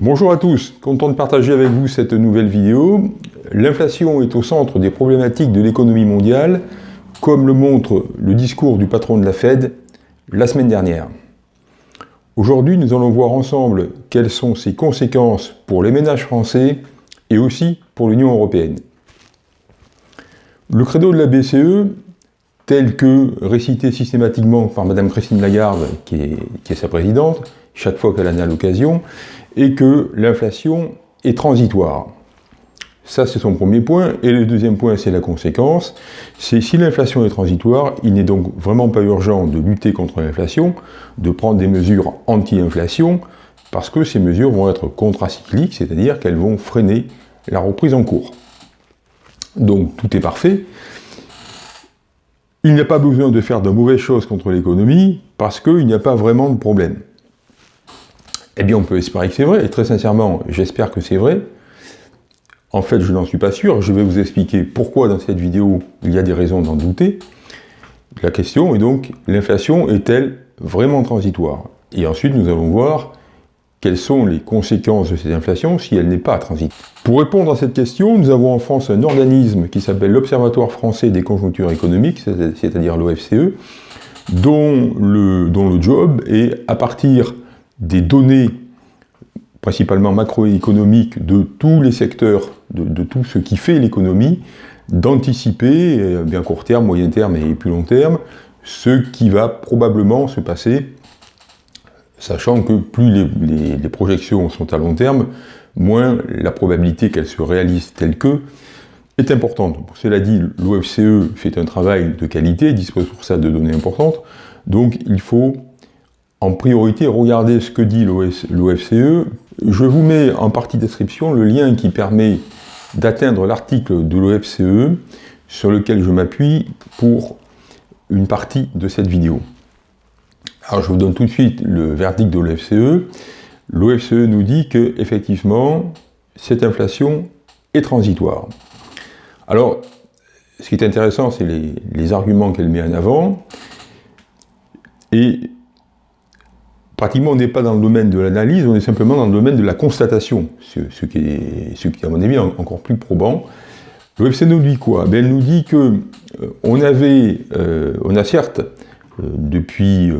Bonjour à tous, content de partager avec vous cette nouvelle vidéo. L'inflation est au centre des problématiques de l'économie mondiale, comme le montre le discours du patron de la Fed la semaine dernière. Aujourd'hui, nous allons voir ensemble quelles sont ses conséquences pour les ménages français et aussi pour l'Union européenne. Le credo de la BCE, tel que récité systématiquement par Mme Christine Lagarde, qui est, qui est sa présidente, chaque fois qu'elle en a l'occasion, et que l'inflation est transitoire. Ça, c'est son premier point. Et le deuxième point, c'est la conséquence. C'est si l'inflation est transitoire, il n'est donc vraiment pas urgent de lutter contre l'inflation, de prendre des mesures anti-inflation, parce que ces mesures vont être contracycliques, c'est-à-dire qu'elles vont freiner la reprise en cours. Donc, tout est parfait. Il n'y a pas besoin de faire de mauvaises choses contre l'économie, parce qu'il n'y a pas vraiment de problème. Eh bien, on peut espérer que c'est vrai, et très sincèrement, j'espère que c'est vrai. En fait, je n'en suis pas sûr, je vais vous expliquer pourquoi dans cette vidéo il y a des raisons d'en douter. La question est donc, l'inflation est-elle vraiment transitoire? Et ensuite, nous allons voir quelles sont les conséquences de cette inflation si elle n'est pas transitoire. Pour répondre à cette question, nous avons en France un organisme qui s'appelle l'Observatoire français des conjonctures économiques, c'est-à-dire l'OFCE, dont le, dont le job est, à partir des données principalement macroéconomiques de tous les secteurs, de, tout ce qui fait l'économie, d'anticiper, euh, bien court terme, moyen terme et plus long terme, ce qui va probablement se passer, sachant que plus les, projections sont à long terme, moins la probabilité qu'elles se réalisent telles que est importante. cela dit, l'OFCE fait un travail de qualité, dispose pour ça de données importantes, donc il faut en priorité, regardez ce que dit l'OFCE. Je vous mets en partie description le lien qui permet d'atteindre l'article de l'OFCE sur lequel je m'appuie pour une partie de cette vidéo. Alors je vous donne tout de suite le verdict de l'OFCE. L'OFCE nous dit que effectivement cette inflation est transitoire. Alors, ce qui est intéressant, c'est les, arguments qu'elle met en avant. Pratiquement on n'est pas dans le domaine de l'analyse, on est simplement dans le domaine de la constatation, ce, qui, est, à mon avis, encore plus probant. Le FC nous dit quoi? Ben, Elle nous dit que euh, on avait, euh, on a certes, euh, depuis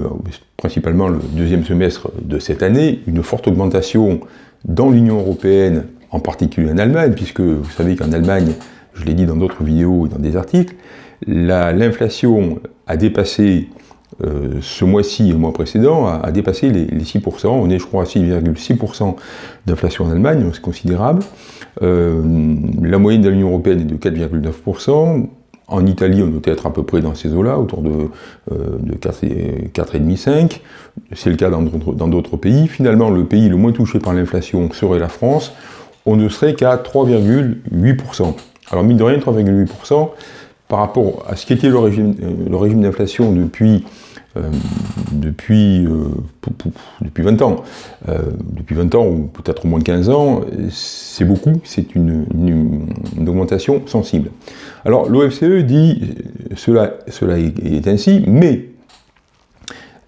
principalement le deuxième semestre de cette année, une forte augmentation dans l'Union Européenne, en particulier en Allemagne, puisque vous savez qu'en Allemagne, je l'ai dit dans d'autres vidéos et dans des articles, l'inflation a dépassé euh, ce mois-ci et le mois précédent a, dépassé les, 6%. On est, je crois, à 6,6% d'inflation en Allemagne, c'est considérable. Euh, la moyenne de l'Union Européenne est de 4,9%. En Italie, on doit être à peu près dans ces eaux-là, autour de, euh, de 4,5%. C'est le cas dans d'autres pays. Finalement, le pays le moins touché par l'inflation serait la France. On ne serait qu'à 3,8%. Alors, mine de rien, 3,8%, par rapport à ce qu'était régime, le régime d'inflation depuis euh, depuis, euh, depuis 20 ans. Euh, depuis 20 ans, ou peut-être au moins 15 ans, c'est beaucoup, c'est une, augmentation sensible. Alors l'OFCE dit, cela, cela est, ainsi, mais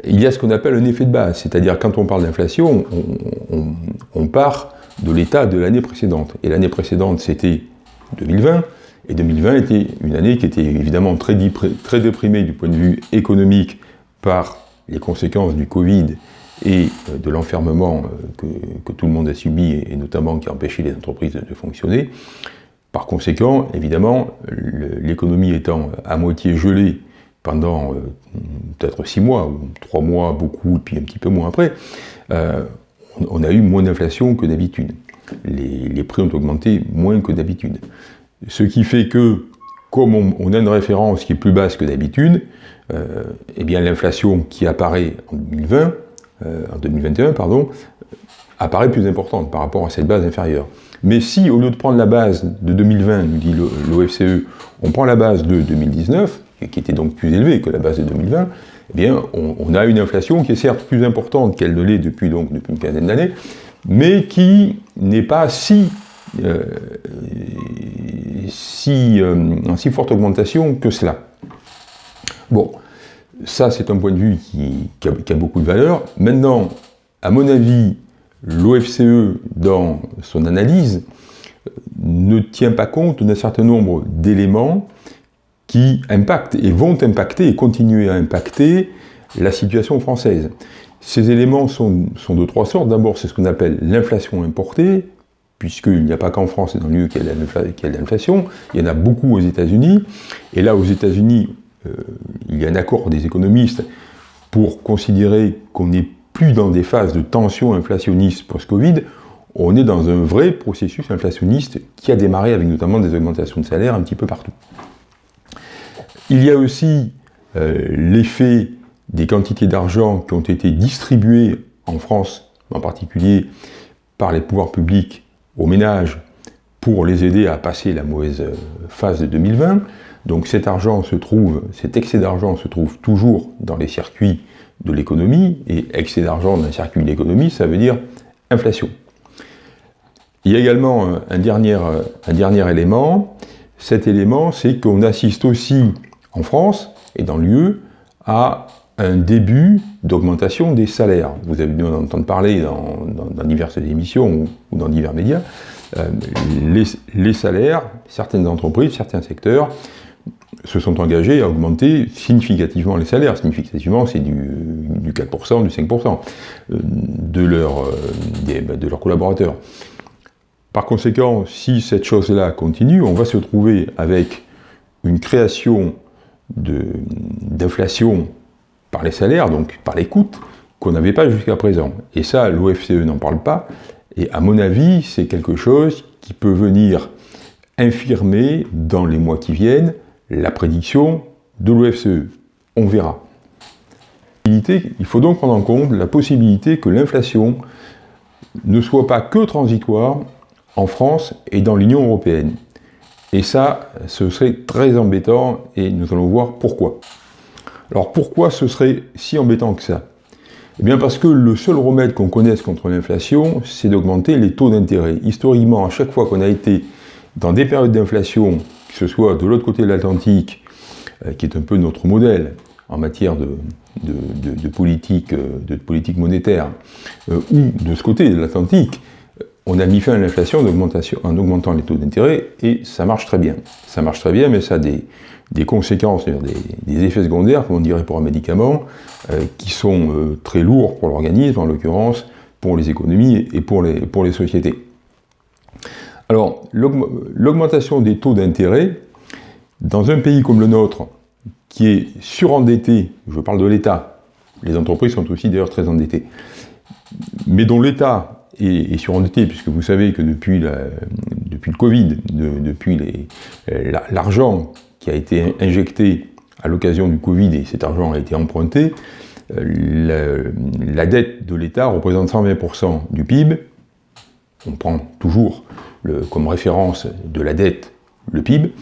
il y a ce qu'on appelle un effet de base, c'est-à-dire quand on parle d'inflation, on, part de l'état de l'année précédente. Et l'année précédente, c'était 2020, et 2020 était une année qui était évidemment très, très déprimée du point de vue économique par les conséquences du Covid et euh, de l'enfermement euh, que, tout le monde a subi, et notamment qui a empêché les entreprises de fonctionner. Par conséquent, évidemment, l'économie étant à moitié gelée pendant euh, peut-être six mois, ou trois mois, beaucoup, puis un petit peu moins après, on a eu moins d'inflation que d'habitude. Les, les, prix ont augmenté moins que d'habitude. Ce qui fait que, comme on, a une référence qui est plus basse que d'habitude, euh, eh bien l'inflation qui apparaît en 2020, euh, en 2021, pardon, apparaît plus importante par rapport à cette base inférieure. Mais si, au lieu de prendre la base de 2020, nous dit l'OFCE, on prend la base de 2019, qui était donc plus élevée que la base de 2020, eh bien, on, a une inflation qui est certes plus importante qu'elle ne l'est depuis, donc, depuis une quinzaine d'années, mais qui n'est pas si, euh, si, en si forte augmentation que cela. Bon, ça c'est un point de vue qui, a, beaucoup de valeur. Maintenant, à mon avis, l'OFCE, dans son analyse, ne tient pas compte d'un certain nombre d'éléments qui impactent et vont impacter et continuer à impacter la situation française. Ces éléments sont, de trois sortes. D'abord, c'est ce qu'on appelle l'inflation importée, puisqu'il n'y a pas qu'en France et dans lieu qu'il y a l'inflation, il y en a beaucoup aux États-Unis. Et là, aux États-Unis, euh, il y a un accord des économistes pour considérer qu'on n'est plus dans des phases de tension inflationniste post-Covid, on est dans un vrai processus inflationniste qui a démarré avec notamment des augmentations de salaire un petit peu partout. Il y a aussi euh, l'effet des quantités d'argent qui ont été distribuées en France, en particulier par les pouvoirs publics aux ménages pour les aider à passer la mauvaise euh, phase de 2020. Donc cet argent se trouve, cet excès d'argent se trouve toujours dans les circuits de l'économie, et excès d'argent dans un circuit de l'économie, ça veut dire inflation. Il y a également euh, un dernier, euh, un dernier élément, cet élément c'est qu'on assiste aussi en France et dans l'UE à un début d'augmentation des salaires. Vous avez dû en entendre parler dans, diverses émissions ou, dans divers médias. Euh, les, salaires, certaines entreprises, certains secteurs se sont engagés à augmenter significativement les salaires. Significativement, c'est du, 4%, du 5% euh, de, euh, bah, de leurs collaborateurs. Par conséquent, si cette chose-là continue, on va se trouver avec une création d'inflation par les salaires, donc par les coûts, qu'on n'avait pas jusqu'à présent. Et ça, l'OFCE n'en parle pas, et à mon avis, c'est quelque chose qui peut venir infirmer dans les mois qui viennent la prédiction de l'OFCE. On verra. Il faut donc prendre en compte la possibilité que l'inflation ne soit pas que transitoire en France et dans l'Union européenne. Et ça, ce serait très embêtant et nous allons voir pourquoi. Alors pourquoi ce serait si embêtant que ça? Eh bien parce que le seul remède qu'on connaisse contre l'inflation, c'est d'augmenter les taux d'intérêt. Historiquement, à chaque fois qu'on a été dans des périodes d'inflation, que ce soit de l'autre côté de l'Atlantique, euh, qui est un peu notre modèle en matière de, politique, euh, politique monétaire, euh, ou de ce côté de l'Atlantique, on a mis fin à l'inflation en augmentant les taux d'intérêt, et ça marche très bien. Ça marche très bien, mais ça a des, conséquences, des, des, effets secondaires, comme on dirait pour un médicament, euh, qui sont euh, très lourds pour l'organisme, en l'occurrence pour les économies et pour les, pour les sociétés. Alors, l'augmentation des taux d'intérêt, dans un pays comme le nôtre, qui est surendetté, je parle de l'État, les entreprises sont aussi d'ailleurs très endettées, mais dont l'État est, surendetté, puisque vous savez que depuis, depuis le Covid, depuis l'argent qui a été injecté à l'occasion du Covid et cet argent a été emprunté, euh, la, dette de l'État représente 120% du PIB. On prend toujours comme référence de la dette le PIB.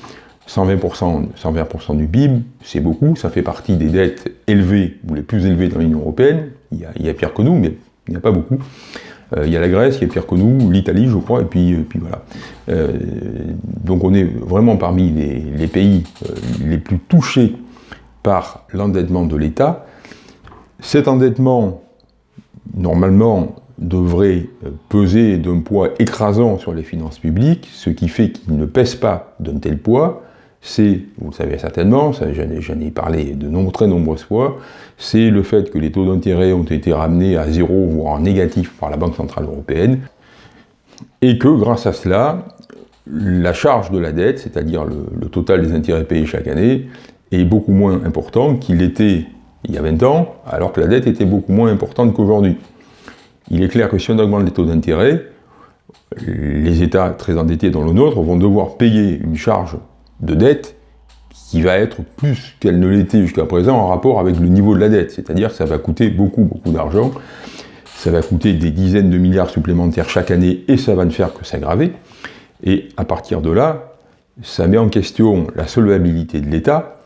120%, 120 du PIB, c'est beaucoup, ça fait partie des dettes élevées, ou les plus élevées dans l'Union Européenne. Il y, a, il y, a, pire que nous, mais il n'y a pas beaucoup. Euh, il y a la Grèce qui est pire que nous, l'Italie, je crois, et puis, euh, puis voilà. Euh, donc on est vraiment parmi les, pays les plus touchés par l'endettement de l'État. Cet endettement, normalement, devrait peser d'un poids écrasant sur les finances publiques, ce qui fait qu'il ne pèse pas d'un tel poids, c'est, vous le savez certainement, j'en ai parlé de très nombreuses fois, c'est le fait que les taux d'intérêt ont été ramenés à zéro, voire en négatif par la Banque Centrale Européenne, et que grâce à cela, la charge de la dette, c'est-à-dire le, total des intérêts payés chaque année, est beaucoup moins important qu'il était il y a 20 ans, alors que la dette était beaucoup moins importante qu'aujourd'hui. Il est clair que si on augmente les taux d'intérêt, les États très endettés dans le nôtre vont devoir payer une charge de dette qui va être plus qu'elle ne l'était jusqu'à présent en rapport avec le niveau de la dette. C'est-à-dire que ça va coûter beaucoup, beaucoup d'argent. Ça va coûter des dizaines de milliards supplémentaires chaque année et ça va ne faire que s'aggraver. Et à partir de là, ça met en question la solvabilité de l'État.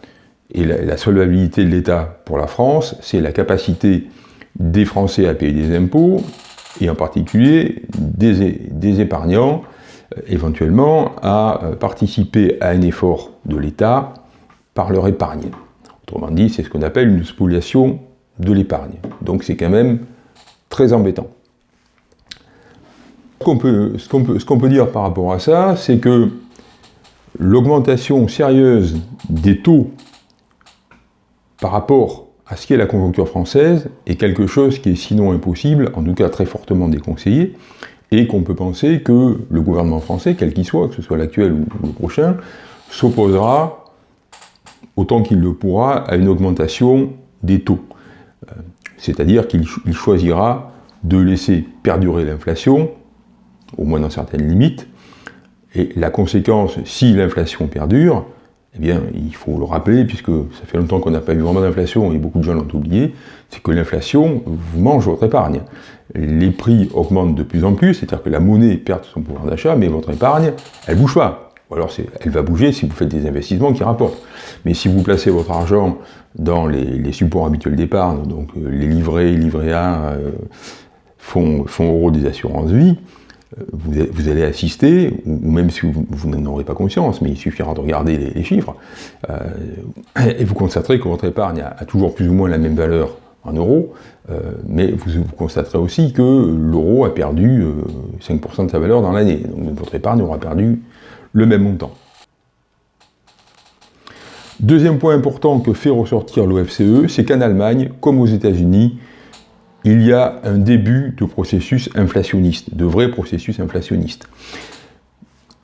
Et la, solvabilité de l'État pour la France, c'est la capacité des Français à payer des impôts, et en particulier des, des épargnants éventuellement à euh, participer à un effort de l'État par leur épargne. Autrement dit, c'est ce qu'on appelle une spoliation de l'épargne. Donc c'est quand même très embêtant. Ce qu'on peut, dire par rapport à ça, c'est que l'augmentation sérieuse des taux par rapport à ce qu'est la conjoncture française est quelque chose qui est sinon impossible, en tout cas très fortement déconseillé, et qu'on peut penser que le gouvernement français, quel qu'il soit, que ce soit l'actuel ou le prochain, s'opposera autant qu'il le pourra à une augmentation des taux. Euh, c'est-à-dire qu'il choisira de laisser perdurer l'inflation, au moins dans certaines limites, et la conséquence, si l'inflation perdure, eh bien, il faut le rappeler, puisque ça fait longtemps qu'on n'a pas eu vraiment d'inflation, et beaucoup de gens l'ont oublié, c'est que l'inflation vous mange votre épargne. Les prix augmentent de plus en plus, c'est-à-dire que la monnaie perd son pouvoir d'achat, mais votre épargne, elle bouge pas. Ou alors elle va bouger si vous faites des investissements qui rapportent. Mais si vous placez votre argent dans les, supports habituels d'épargne, donc euh, les livrets, livrets A, euh, fonds, fonds euros des assurances vie, euh, vous, allez assister, ou même si vous, n'en aurez pas conscience, mais il suffira de regarder les, chiffres, et vous constaterez que votre épargne a, toujours plus ou moins la même valeur en euros, mais vous, constaterez aussi que l'euro a perdu 5% de sa valeur dans l'année. Donc votre épargne aura perdu le même montant. Deuxième point important que fait ressortir l'OFCE, c'est qu'en Allemagne, comme aux États-Unis, il y a un début de processus inflationniste, de vrai processus inflationniste.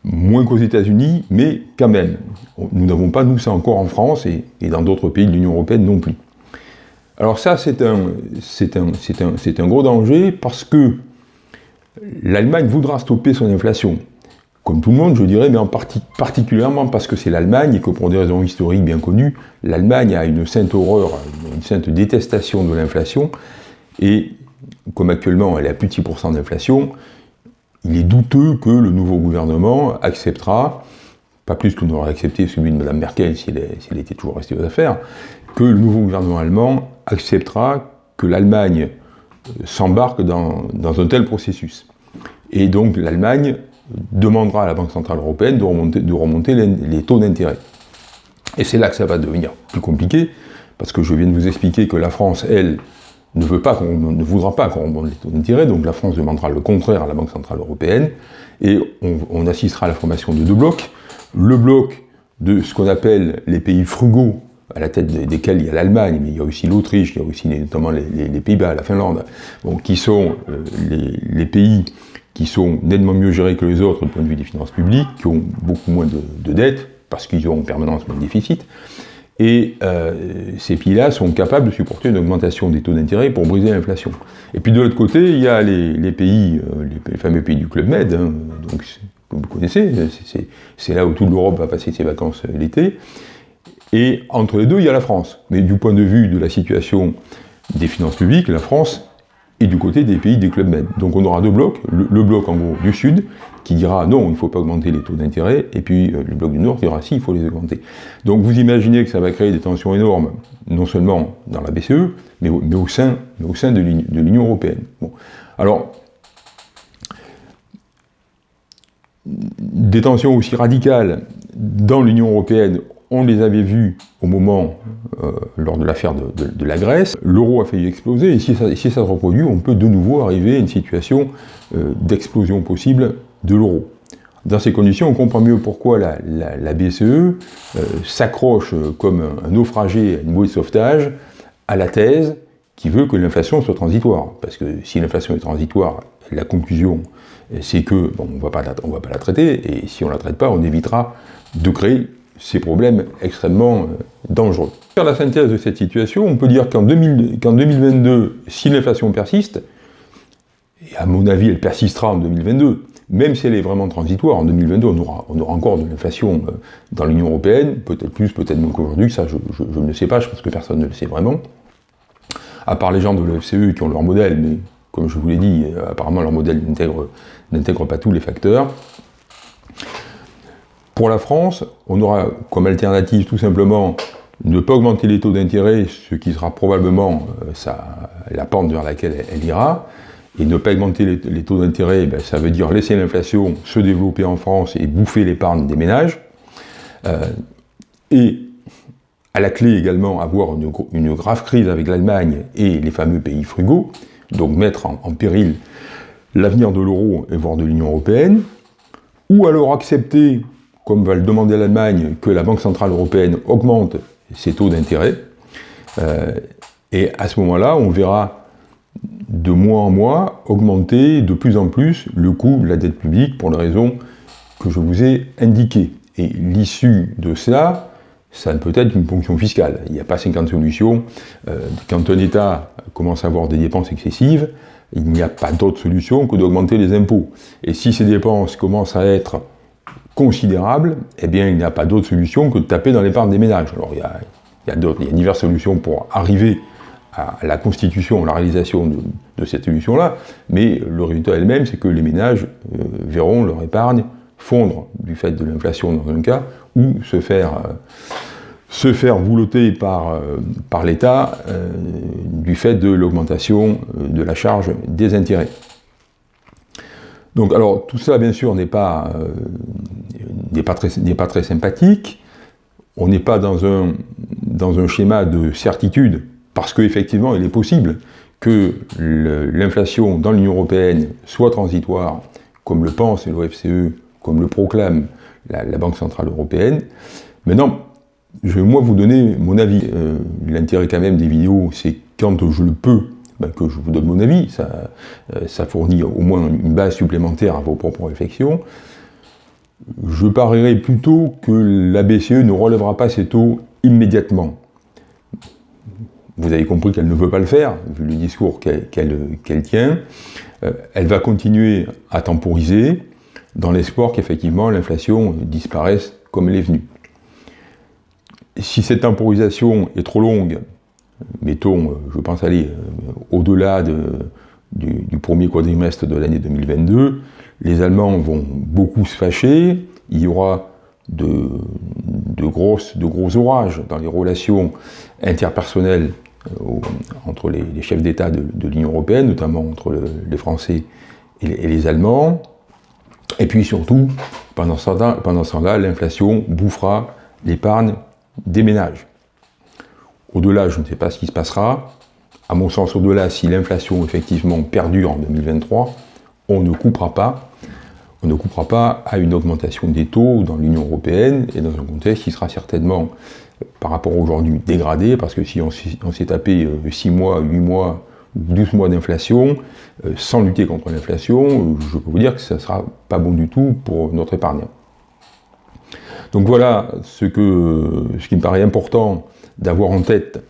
Moins qu'aux États-Unis, mais quand même. Nous n'avons pas, nous, ça encore en France et, dans d'autres pays de l'Union Européenne non plus. Alors ça, c'est un, un, un, gros danger parce que l'Allemagne voudra stopper son inflation. Comme tout le monde, je dirais, mais en partie, particulièrement parce que c'est l'Allemagne et que pour des raisons historiques bien connues, l'Allemagne a une sainte horreur, une sainte détestation de l'inflation, et comme actuellement elle est à plus de 6% d'inflation, il est douteux que le nouveau gouvernement acceptera, pas plus que n'aurait accepté celui de Mme Merkel si elle, était toujours restée aux affaires, que le nouveau gouvernement allemand acceptera que l'Allemagne s'embarque dans, dans un tel processus. Et donc l'Allemagne demandera à la Banque Centrale Européenne de remonter, de remonter les, taux d'intérêt. Et c'est là que ça va devenir plus compliqué, parce que je viens de vous expliquer que la France, elle, ne, veut pas ne voudra pas qu'on remonte les taux d'intérêt, donc la France demandera le contraire à la Banque Centrale Européenne, et on, assistera à la formation de deux blocs. Le bloc de ce qu'on appelle les pays frugaux, à la tête desquels il y a l'Allemagne, mais il y a aussi l'Autriche, il y a aussi notamment les, Pays-Bas, la Finlande, qui sont euh, les, pays qui sont nettement mieux gérés que les autres du point de vue des finances publiques, qui ont beaucoup moins de, dettes, parce qu'ils ont en permanence moins de déficit, et euh, ces pays-là sont capables de supporter une augmentation des taux d'intérêt pour briser l'inflation. Et puis de l'autre côté, il y a les, pays, euh, les, fameux pays du Club Med, hein, donc, vous connaissez, c'est là où toute l'Europe va passer ses vacances l'été, et entre les deux, il y a la France. Mais du point de vue de la situation des finances publiques, la France et du côté des pays des clubs med. Donc on aura deux blocs, le, bloc en gros du sud, qui dira non, il ne faut pas augmenter les taux d'intérêt, et puis euh, le bloc du nord qui dira si, il faut les augmenter. Donc vous imaginez que ça va créer des tensions énormes, non seulement dans la BCE, mais, mais au sein, au sein de l'Union européenne. Alors, des tensions aussi radicales dans l'Union européenne, on les avait vus au moment, euh, lors de l'affaire de, la Grèce, l'euro a failli exploser, et si ça, se reproduit, on peut de nouveau arriver à une situation euh, d'explosion possible de l'euro. Dans ces conditions, on comprend mieux pourquoi la, BCE euh, s'accroche comme un, naufragé à une bouée de sauvetage à la thèse qui veut que l'inflation soit transitoire. Parce que si l'inflation est transitoire, la conclusion, c'est que on ne va pas la traiter, et si on ne la traite pas, on évitera de créer ces problèmes extrêmement euh, dangereux. Faire la synthèse de cette situation, on peut dire qu'en 2022, si l'inflation persiste, et à mon avis elle persistera en 2022, même si elle est vraiment transitoire, en 2022 on aura, encore de l'inflation euh, dans l'Union Européenne, peut-être plus, peut-être moins qu'aujourd'hui, ça je, ne le sais pas, je pense que personne ne le sait vraiment, à part les gens de l'OFCE qui ont leur modèle, mais comme je vous l'ai dit, euh, apparemment leur modèle n'intègre pas tous les facteurs. Pour la France, on aura comme alternative tout simplement ne pas augmenter les taux d'intérêt, ce qui sera probablement euh, la pente vers laquelle elle, ira, et ne pas augmenter les, taux d'intérêt, ben, ça veut dire laisser l'inflation se développer en France et bouffer l'épargne des ménages, euh, et à la clé également avoir une, grave crise avec l'Allemagne et les fameux pays frugaux, donc mettre en, péril l'avenir de l'euro et voire de l'Union européenne, ou alors accepter, comme va le demander l'Allemagne, que la Banque Centrale Européenne augmente ses taux d'intérêt, euh, et à ce moment-là, on verra de mois en mois augmenter de plus en plus le coût de la dette publique pour les raisons que je vous ai indiquées. Et l'issue de cela, ça peut être une ponction fiscale. Il n'y a pas 50 solutions. Euh, quand un État commence à avoir des dépenses excessives, il n'y a pas d'autre solution que d'augmenter les impôts. Et si ces dépenses commencent à être considérables, eh bien, il n'y a pas d'autre solution que de taper dans l'épargne des ménages. Alors, il y a, il y a diverses solutions pour arriver à la constitution, à la réalisation de, cette solution-là, mais le résultat elle-même, c'est que les ménages euh, verront leur épargne fondre du fait de l'inflation dans un cas, ou se faire, euh, se faire boulotter par, euh, par l'État du fait de l'augmentation de la charge des intérêts. Donc alors tout ça bien sûr n'est pas, très, pas très sympathique, on n'est pas dans un, schéma de certitude, parce qu'effectivement, il est possible que l'inflation dans l'Union européenne soit transitoire, comme le pense l'OFCE, comme le proclame la, Banque Centrale Européenne. Maintenant, je vais moi vous donner mon avis. Euh, l'intérêt quand même des vidéos, c'est quand je le peux, ben, que je vous donne mon avis. Euh, ça fournit au moins une base supplémentaire à vos propres réflexions. Je parierais plutôt que la BCE ne relèvera pas ses taux immédiatement. Vous avez compris qu'elle ne veut pas le faire, vu le discours qu'elle tient. Euh, elle va continuer à temporiser, dans l'espoir qu'effectivement l'inflation disparaisse comme elle est venue. Si cette temporisation est trop longue, mettons, euh, je pense aller euh, au-delà du, du, premier quadrimestre de l'année 2022, les Allemands vont beaucoup se fâcher, il y aura de, gros orages dans les relations interpersonnelles euh, entre les, chefs d'État de, l'Union Européenne, notamment entre les Français et les, Allemands. Et puis surtout, pendant ce temps-là, l'inflation bouffera l'épargne des ménages. Au-delà, je ne sais pas ce qui se passera. À mon sens, au-delà, si l'inflation effectivement perdure en 2023, on ne coupera pas on ne coupera pas à une augmentation des taux dans l'Union européenne et dans un contexte qui sera certainement, euh, par rapport aujourd'hui, dégradé, parce que si on, s'est tapé 6 euh, mois, 8 mois, 12 mois d'inflation, euh, sans lutter contre l'inflation, je peux vous dire que ça ne sera pas bon du tout pour notre épargne. Donc voilà ce, que, ce qui me paraît important d'avoir en tête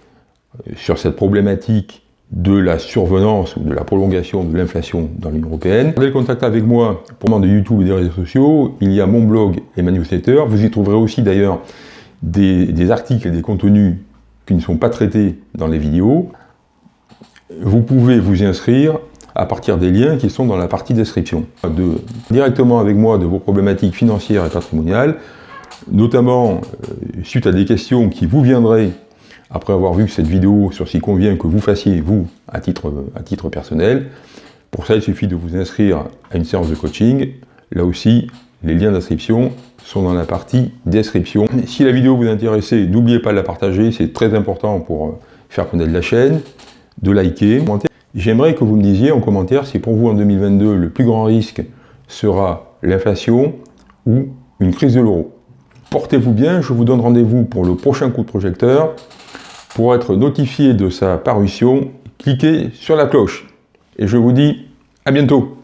sur cette problématique de la survenance ou de la prolongation de l'inflation dans l'Union Européenne. Vous avez contact avec moi pour moi de YouTube et des réseaux sociaux. Il y a mon blog et ma newsletter. Vous y trouverez aussi d'ailleurs des, articles et des contenus qui ne sont pas traités dans les vidéos. Vous pouvez vous inscrire à partir des liens qui sont dans la partie description. De, directement avec moi de vos problématiques financières et patrimoniales, notamment euh, suite à des questions qui vous viendraient après avoir vu cette vidéo sur ce qui convient que vous fassiez, vous, à titre, à titre personnel. Pour ça, il suffit de vous inscrire à une séance de coaching. Là aussi, les liens d'inscription sont dans la partie description. Si la vidéo vous intéresse, n'oubliez pas de la partager, c'est très important pour faire connaître la chaîne, de liker. J'aimerais que vous me disiez en commentaire si pour vous en 2022, le plus grand risque sera l'inflation ou une crise de l'euro. Portez-vous bien, je vous donne rendez-vous pour le prochain coup de projecteur. Pour être notifié de sa parution, cliquez sur la cloche. Et je vous dis à bientôt